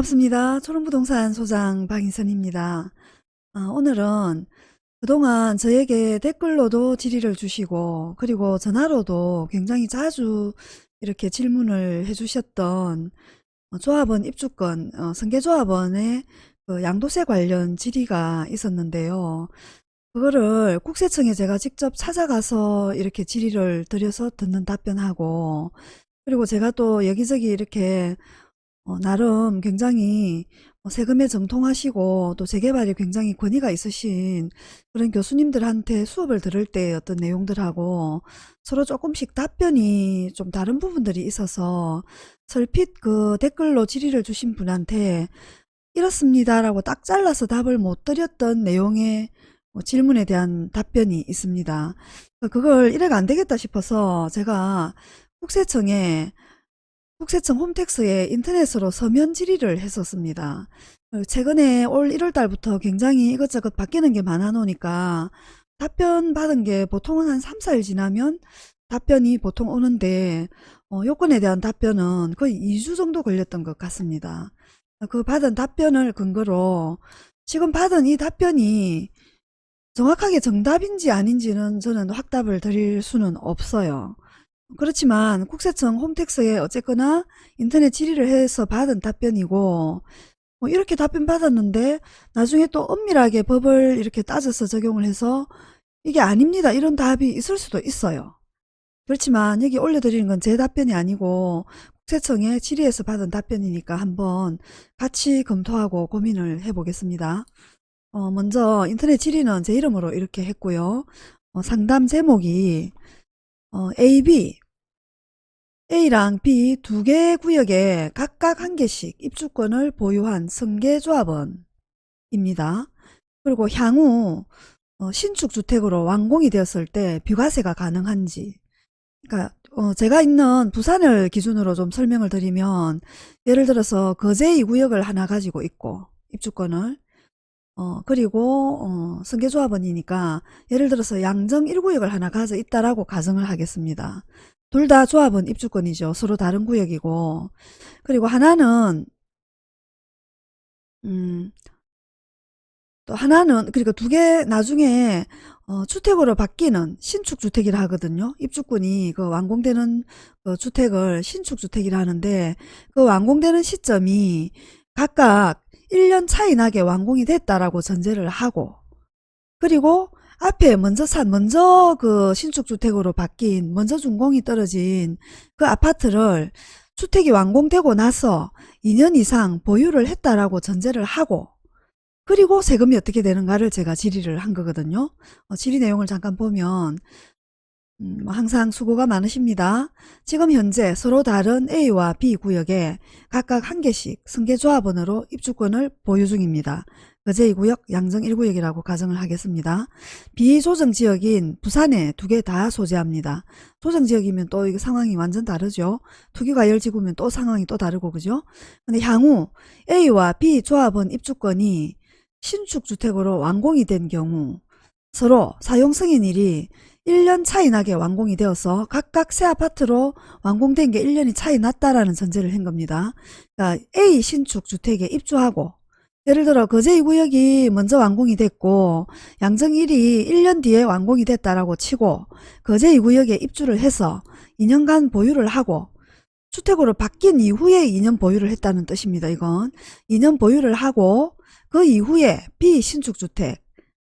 반갑습니다. 초롱부동산 소장 박인선입니다. 아, 오늘은 그동안 저에게 댓글로도 질의를 주시고 그리고 전화로도 굉장히 자주 이렇게 질문을 해주셨던 어, 조합원 입주권 어, 승계조합원의 그 양도세 관련 질의가 있었는데요. 그거를 국세청에 제가 직접 찾아가서 이렇게 질의를 드려서 듣는 답변하고 그리고 제가 또 여기저기 이렇게 어, 나름 굉장히 어, 세금에 정통하시고 또 재개발에 굉장히 권위가 있으신 그런 교수님들한테 수업을 들을 때 어떤 내용들하고 서로 조금씩 답변이 좀 다른 부분들이 있어서 설핏 그 댓글로 질의를 주신 분한테 이렇습니다라고 딱 잘라서 답을 못 드렸던 내용의 뭐 질문에 대한 답변이 있습니다. 그걸 이래가 안 되겠다 싶어서 제가 국세청에 국세청 홈택스에 인터넷으로 서면 질의를 했었습니다. 최근에 올 1월 달부터 굉장히 이것저것 바뀌는 게 많아 놓으니까 답변 받은 게 보통은 한 3, 4일 지나면 답변이 보통 오는데 어, 요건에 대한 답변은 거의 2주 정도 걸렸던 것 같습니다. 그 받은 답변을 근거로 지금 받은 이 답변이 정확하게 정답인지 아닌지는 저는 확답을 드릴 수는 없어요. 그렇지만 국세청 홈택스에 어쨌거나 인터넷 질의를 해서 받은 답변이고 뭐 이렇게 답변 받았는데 나중에 또 엄밀하게 법을 이렇게 따져서 적용을 해서 이게 아닙니다 이런 답이 있을 수도 있어요. 그렇지만 여기 올려드리는 건 제 답변이 아니고 국세청에 질의해서 받은 답변이니까 한번 같이 검토하고 고민을 해 보겠습니다. 어 먼저 인터넷 질의는 제 이름으로 이렇게 했고요. 어 상담 제목이 어, A, B A랑 B 두 개 구역에 각각 한 개씩 입주권을 보유한 승계조합원입니다. 그리고 향후 어, 신축주택으로 완공이 되었을 때 비과세가 가능한지 그러니까 어, 제가 있는 부산을 기준으로 좀 설명을 드리면 예를 들어서 거제 2구역을 하나 가지고 있고 입주권을 어, 그리고 어, 승계조합원이니까 예를 들어서 양정 1구역을 하나 가져 있다라고 가정을 하겠습니다. 둘 다 조합은 입주권이죠. 서로 다른 구역이고 그리고 하나는 음, 또 하나는 그러니까 두 개 나중에 어, 주택으로 바뀌는 신축주택이라 하거든요. 입주권이 그 완공되는 그 주택을 신축주택이라 하는데 그 완공되는 시점이 각각 1년 차이 나게 완공이 됐다라고 전제를 하고 그리고 앞에 먼저 산 먼저 그 신축주택으로 바뀐 먼저 준공이 떨어진 그 아파트를 주택이 완공되고 나서 2년 이상 보유를 했다라고 전제를 하고 그리고 세금이 어떻게 되는가를 제가 질의를 한 거거든요. 어, 질의 내용을 잠깐 보면 음, 뭐 항상 수고가 많으십니다. 지금 현재 서로 다른 A와 B 구역에 각각 한 개씩 승계조합원으로 입주권을 보유 중입니다. 거제 2구역, 양정 1구역이라고 가정을 하겠습니다. 비조정지역인 부산에 두 개 다 소재합니다. 조정지역이면 또 이거 상황이 완전 다르죠. 투기가 열지구면 또 상황이 또 다르고 그죠? 근데 향후 A와 B 조합원 입주권이 신축주택으로 완공이 된 경우 서로 사용승인일이 1년 차이 나게 완공이 되어서 각각 새 아파트로 완공된 게 1년이 차이 났다라는 전제를 한 겁니다. 그러니까 A 신축 주택에 입주하고 예를 들어 거제 2구역이 먼저 완공이 됐고 양정 1이 1년 뒤에 완공이 됐다라고 치고 거제 2구역에 입주를 해서 2년간 보유를 하고 주택으로 바뀐 이후에 2년 보유를 했다는 뜻입니다. 이건 2년 보유를 하고 그 이후에 B 신축주택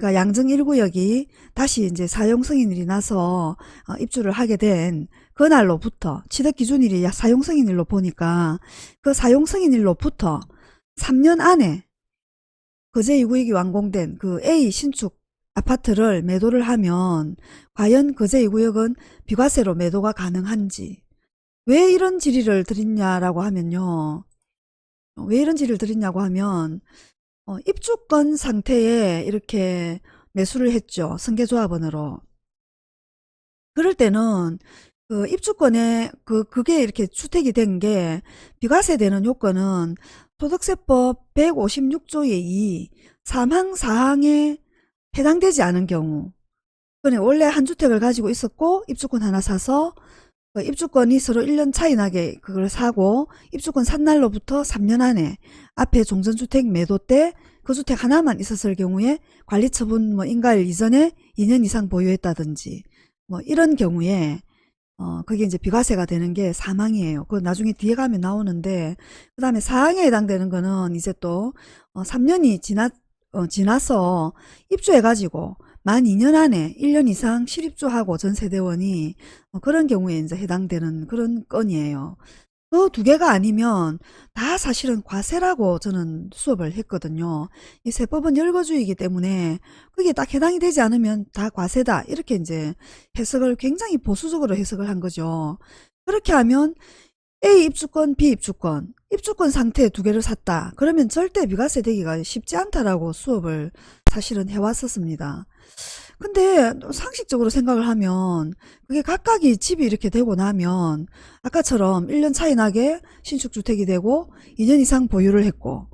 그러니까 양정 1구역이 다시 이제 사용 승인일이 나서 어, 입주를 하게 된 그날로부터 취득 기준일이 사용 승인일로 보니까 그 사용 승인일로부터 3년 안에 거제 2구역이 완공된 그 A 신축 아파트를 매도를 하면 과연 거제 2구역은 비과세로 매도가 가능한지 왜 이런 질의를 드렸냐라고 하면요. 왜 이런 질의를 드렸냐고 하면 어, 입주권 상태에 이렇게 매수를 했죠. 승계조합원으로. 그럴 때는 그 입주권에 그 그게 이렇게 주택이 된 게 비과세 되는 요건은 소득세법 156조의 2 3항 4항에 해당되지 않은 경우 원래 한 주택을 가지고 있었고 입주권 하나 사서 그 입주권이 서로 1년 차이 나게 그걸 사고 입주권 산 날로부터 3년 안에 앞에 종전주택 매도 때 그 주택 하나만 있었을 경우에 관리처분 뭐 인가일 이전에 2년 이상 보유했다든지 뭐 이런 경우에 어 그게 이제 비과세가 되는 게 사망이에요. 그 나중에 뒤에 가면 나오는데 그 다음에 사항에 해당되는 거는 이제 또 어, 3년이 지나 어, 지나서 입주해가지고 만 2년 안에 1년 이상 실입주하고 전세대원이 어, 그런 경우에 이제 해당되는 그런 건이에요. 그 두 개가 아니면 다 사실은 과세라고 저는 수업을 했거든요. 이 세법은 열거주의이기 때문에 그게 딱 해당이 되지 않으면 다 과세다. 이렇게 이제 해석을 굉장히 보수적으로 해석을 한 거죠. 그렇게 하면 A 입주권, B 입주권, 입주권 상태 두 개를 샀다. 그러면 절대 비과세 되기가 쉽지 않다라고 수업을 사실은 해왔었습니다. 근데 상식적으로 생각을 하면 그게 각각이 집이 이렇게 되고 나면 아까처럼 1년 차이 나게 신축주택이 되고 2년 이상 보유를 했고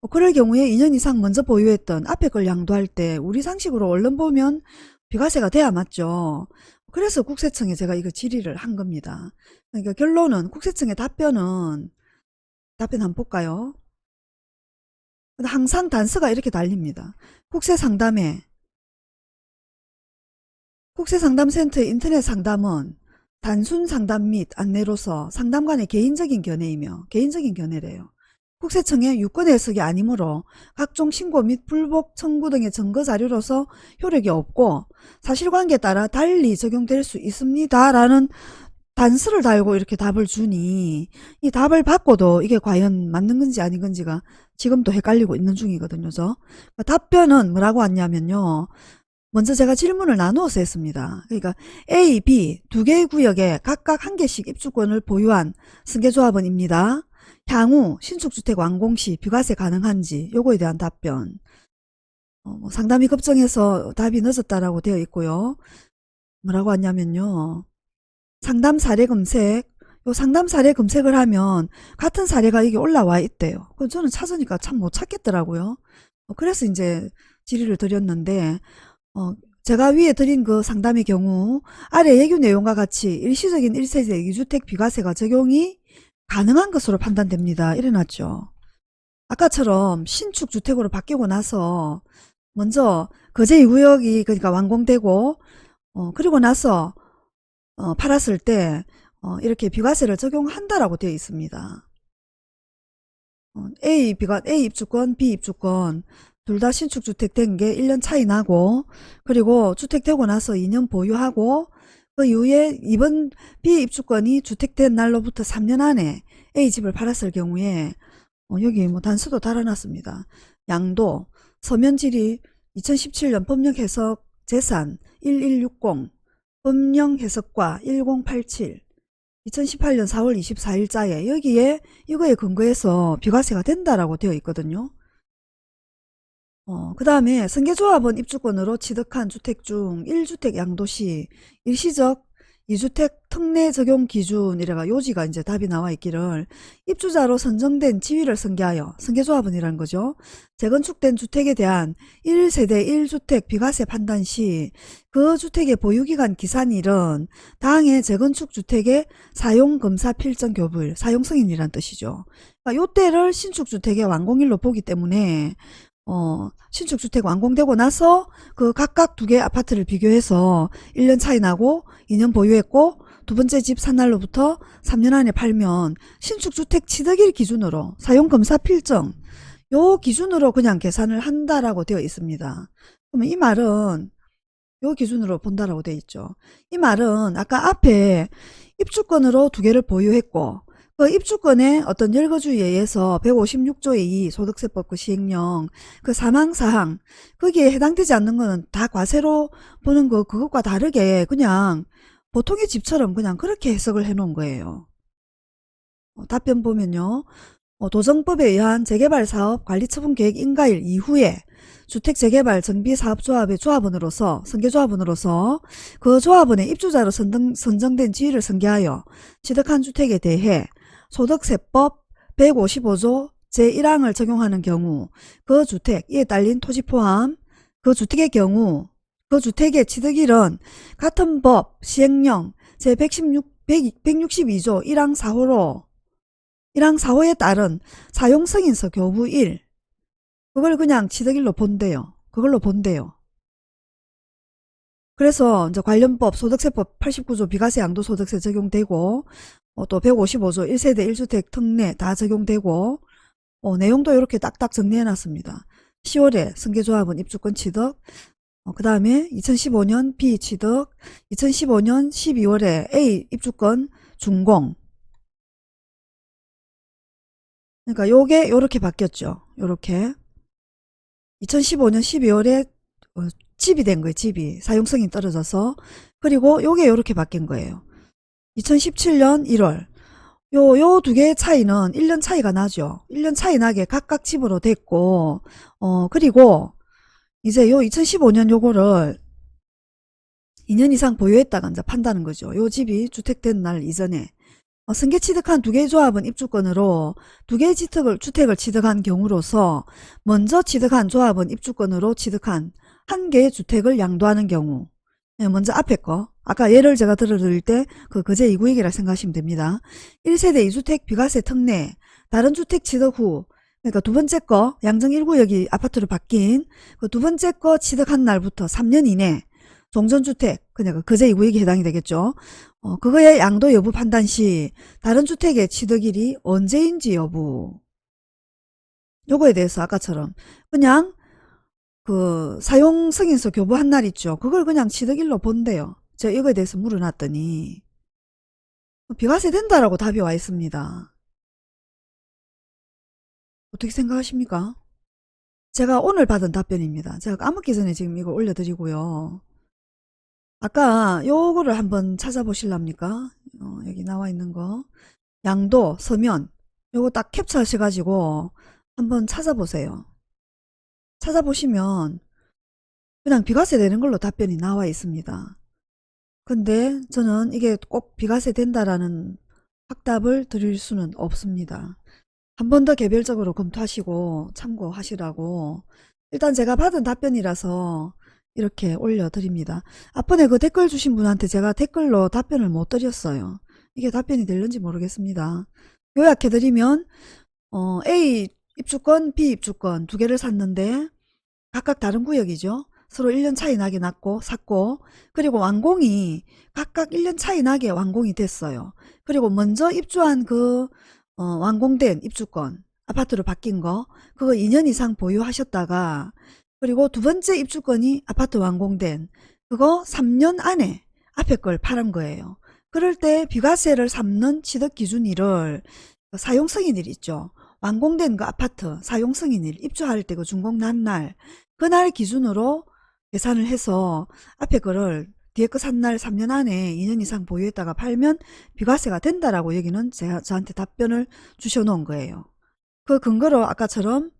뭐 그럴 경우에 2년 이상 먼저 보유했던 앞에 걸 양도할 때 우리 상식으로 얼른 보면 비과세가 돼야 맞죠. 그래서 국세청에 제가 이거 질의를 한 겁니다. 그러니까 결론은 국세청의 답변은 답변 한번 볼까요? 항상 단서가 이렇게 달립니다. 국세상담에 국세상담센터의 인터넷 상담은 단순 상담 및 안내로서 상담관의 개인적인 견해이며 개인적인 견해래요. 국세청의 유권 해석이 아니므로 각종 신고 및 불복 청구 등의 증거 자료로서 효력이 없고 사실관계에 따라 달리 적용될 수 있습니다. 라는 단서를 달고 이렇게 답을 주니 이 답을 받고도 이게 과연 맞는 건지 아닌 건지가 지금도 헷갈리고 있는 중이거든요. 저 답변은 뭐라고 왔냐면요. 먼저 제가 질문을 나누어서 했습니다. 그러니까 A, B 두 개의 구역에 각각 한 개씩 입주권을 보유한 승계조합원입니다. 향후 신축주택 완공 시 비과세 가능한지 요거에 대한 답변 어, 뭐 상담이 급정해서 답이 늦었다라고 되어 있고요. 뭐라고 하냐면요. 상담 사례 검색 요 상담 사례 검색을 하면 같은 사례가 이게 올라와 있대요. 그 저는 찾으니까 참 못 찾겠더라고요. 어, 그래서 이제 질의를 드렸는데 어, 제가 위에 드린 그 상담의 경우 아래 예규 내용과 같이 일시적인 1세대 2주택 비과세가 적용이 가능한 것으로 판단됩니다. 이래놨죠. 아까처럼 신축 주택으로 바뀌고 나서 먼저 거제 2구역이 그러니까 완공되고 어, 그리고 나서 어, 팔았을 때 어, 이렇게 비과세를 적용한다라고 되어 있습니다. 어, A 비과 A 입주권, B 입주권 둘 다 신축 주택 된 게 1년 차이 나고 그리고 주택 되고 나서 2년 보유하고 그 이후에 이번 B 입주권이 주택된 날로부터 3년 안에 A 집을 팔았을 경우에 어, 여기 뭐 단서도 달아놨습니다. 양도 서면질이 2017년 법령 해석 재산 1160 법령 해석과 1087 2018년 4월 24일자에 여기에 이거에 근거해서 비과세가 된다라고 되어 있거든요. 어, 그 다음에 승계조합원 입주권으로 취득한 주택 중 1주택 양도시 일시적 2주택 특례 적용 기준 이래가 요지가 이제 답이 나와 있기를 입주자로 선정된 지위를 승계하여 승계조합원이라는 거죠. 재건축된 주택에 대한 1세대 1주택 비과세 판단 시 그 주택의 보유기간 기산일은 당해 재건축 주택의 사용검사 필정 교부일 사용승인이란 뜻이죠. 그러니까 요때를 신축주택의 완공일로 보기 때문에 어, 신축주택 완공되고 나서 그 각각 두 개 아파트를 비교해서 1년 차이 나고 2년 보유했고 두 번째 집 산 날로부터 3년 안에 팔면 신축주택 취득일 기준으로 사용검사 필정 요 기준으로 그냥 계산을 한다라고 되어 있습니다. 그러면 이 말은 요 기준으로 본다라고 되어 있죠. 이 말은 아까 앞에 입주권으로 두 개를 보유했고 그 입주권의 어떤 열거주의에 의해서 156조의 2 소득세법 그 시행령 그 사망사항 거기에 해당되지 않는 거는 다 과세로 보는 거 그것과 다르게 그냥 보통의 집처럼 그냥 그렇게 해석을 해 놓은 거예요. 어, 답변 보면요. 어, 도정법에 의한 재개발사업 관리처분계획 인가일 이후에 주택재개발 정비사업조합의 조합원으로서 선계조합원으로서 그 조합원의 입주자로 선정, 선정된 지위를 선계하여 취득한 주택에 대해 소득세법 155조 제1항을 적용하는 경우 그 주택 이에 딸린 토지 포함 그 주택의 경우 그 주택의 취득일은 같은 법 시행령 제116 100, 162조 1항 4호로 1항 4호에 따른 사용승인서 교부 1 그걸 그냥 취득일로 본대요. 그걸로 본대요. 그래서 이제 관련법 소득세법 89조 비과세 양도소득세 적용되고 어, 또 155조 1세대 1주택 특례 다 적용되고 어, 내용도 이렇게 딱딱 정리해 놨습니다. 10월에 승계조합은 입주권 취득 어, 그 다음에 2015년 B 취득 2015년 12월에 A 입주권 준공 그러니까 요게 요렇게 바뀌었죠. 요렇게 2015년 12월에 어, 집이 된 거예요. 집이 사용성이 떨어져서 그리고 요게 요렇게 바뀐 거예요. 2017년 1월 요 요 두 개의 차이는 1년 차이가 나죠. 1년 차이 나게 각각 집으로 됐고 어 그리고 이제 요 2015년 요거를 2년 이상 보유했다가 이제 판다는 거죠. 요 집이 주택된 날 이전에 어, 승계 취득한 두 개의 조합은 입주권으로 두 개의 주택을, 주택을 취득한 경우로서 먼저 취득한 조합은 입주권으로 취득한 한 개의 주택을 양도하는 경우 예, 먼저 앞에 거 아까 예를 제가 들어드릴 때 그 거제 2구역이라 생각하시면 됩니다. 1세대 2주택 비과세 특례 다른 주택 취득 후 그러니까 두 번째 거 양정 1구역이 아파트로 바뀐 그 두 번째 거 취득한 날부터 3년 이내 종전주택 그러니까 거제 2구역이 해당이 되겠죠. 어, 그거의 양도 여부 판단 시 다른 주택의 취득일이 언제인지 여부 요거에 대해서 아까처럼 그냥 그 사용 승인서 교부한 날 있죠. 그걸 그냥 취득일로 본대요. 제가 이거에 대해서 물어놨더니 비과세 된다라고 답이 와 있습니다. 어떻게 생각하십니까? 제가 오늘 받은 답변입니다. 제가 까먹기 전에 지금 이거 올려드리고요. 아까 요거를 한번 찾아보실랍니까? 어, 여기 나와 있는 거. 양도, 서면 요거 딱 캡처 하셔가지고 한번 찾아보세요. 찾아보시면 그냥 비과세 되는 걸로 답변이 나와 있습니다. 근데 저는 이게 꼭 비과세 된다라는 확답을 드릴 수는 없습니다. 한 번 더 개별적으로 검토하시고 참고하시라고 일단 제가 받은 답변이라서 이렇게 올려드립니다. 앞번에 그 댓글 주신 분한테 제가 댓글로 답변을 못 드렸어요. 이게 답변이 될는지 모르겠습니다. 요약해드리면 어, A 입주권, B 입주권 두 개를 샀는데 각각 다른 구역이죠. 서로 1년 차이 나게 났고 샀고 그리고 완공이 각각 1년 차이 나게 완공이 됐어요. 그리고 먼저 입주한 그 어, 완공된 입주권 아파트로 바뀐 거 그거 2년 이상 보유하셨다가 그리고 두 번째 입주권이 아파트 완공된 그거 3년 안에 앞에 걸 팔은 거예요. 그럴 때 비과세를 삼는 취득 기준일을 사용승인일 있죠. 완공된 그 아파트 사용 승인일 입주할 때 그 준공 난 날 그날 기준으로 계산을 해서 앞에 거를 뒤에 거 산 날 3년 안에 2년 이상 보유했다가 팔면 비과세가 된다라고 여기는 제가 저한테 답변을 주셔 놓은 거예요. 그 근거로 아까처럼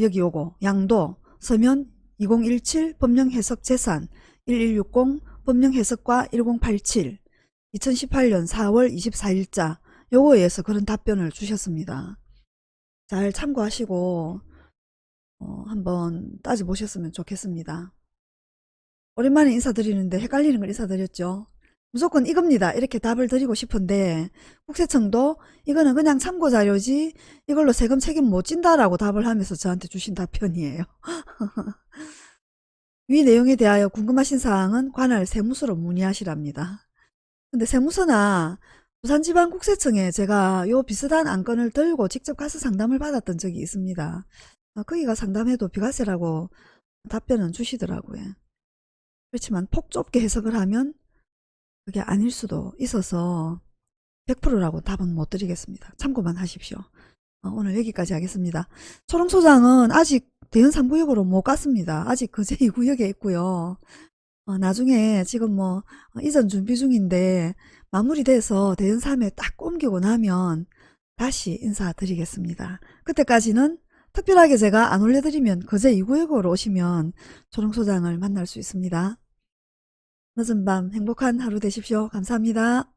여기 요거 양도 서면 2017 법령 해석 재산 1160 법령 해석과 1087 2018년 4월 24일자 요거에 의해서 그런 답변을 주셨습니다. 잘 참고하시고 어, 한번 따져보셨으면 좋겠습니다. 오랜만에 인사드리는데 헷갈리는 걸 인사드렸죠. 무조건 이겁니다. 이렇게 답을 드리고 싶은데 국세청도 이거는 그냥 참고자료지 이걸로 세금 책임 못 진다라고 답을 하면서 저한테 주신 답변이에요. 위 내용에 대하여 궁금하신 사항은 관할 세무서로 문의하시랍니다. 근데 세무서나 부산지방국세청에 제가 요 비슷한 안건을 들고 직접 가서 상담을 받았던 적이 있습니다. 어, 거기가 상담해도 비과세라고 답변은 주시더라고요. 그렇지만 폭 좁게 해석을 하면 그게 아닐 수도 있어서 100%라고 답은 못 드리겠습니다. 참고만 하십시오. 어, 오늘 여기까지 하겠습니다. 초롱소장은 아직 대연 3구역으로 못 갔습니다. 아직 그제 2구역에 있고요. 어, 나중에 지금 뭐 어, 이전 준비 중인데 마무리돼서 대연 3에 딱 옮기고 나면 다시 인사드리겠습니다. 그때까지는 특별하게 제가 안 올려드리면 그제 2구역으로 오시면 초롱소장을 만날 수 있습니다. 늦은 밤 행복한 하루 되십시오. 감사합니다.